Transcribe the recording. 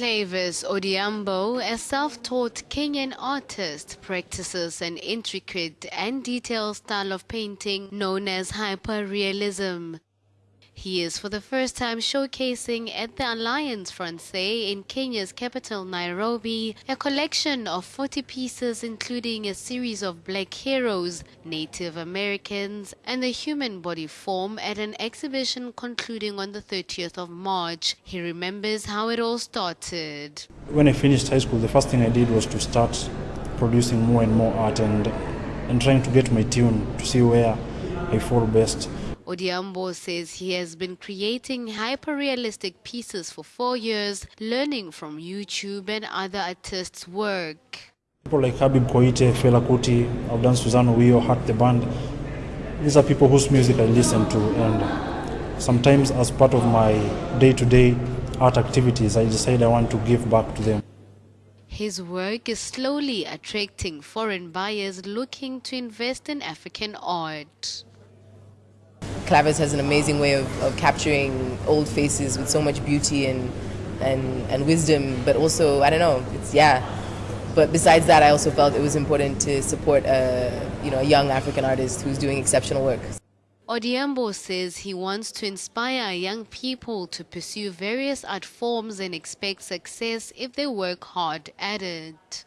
Clavis Odhiambo, a self-taught Kenyan artist, practices an intricate and detailed style of painting known as hyperrealism. He is for the first time showcasing at the Alliance Francaise in Kenya's capital Nairobi a collection of 40 pieces including a series of black heroes, Native Americans and the human body form at an exhibition concluding on the 30th of March. He remembers how it all started. When I finished high school, the first thing I did was to start producing more and more art and, and trying to get my tune to see where I fall best. Odhiambo says he has been creating hyper-realistic pieces for four years, learning from YouTube and other artists' work. People like Habib Koite, Fela Kuti, I've done Suzanna Owiyo, Heart the Band. These are people whose music I listen to and sometimes as part of my day-to-day -day art activities, I decide I want to give back to them. His work is slowly attracting foreign buyers looking to invest in African art. Clavis has an amazing way of, of capturing old faces with so much beauty and, and, and wisdom, but also, I don't know, it's, yeah. But besides that, I also felt it was important to support a, you know, a young African artist who's doing exceptional work. Odhiambo says he wants to inspire young people to pursue various art forms and expect success if they work hard at it.